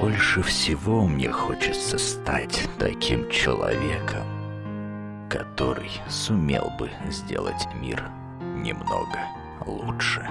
Больше всего мне хочется стать таким человеком, который сумел бы сделать мир немного лучше.